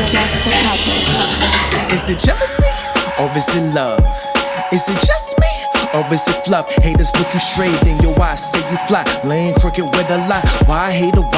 Is it jealousy or is it love? Is it just me or is it fluff? Haters look you straight in your eyes, say you fly, laying crooked with a lie. Why hate a why?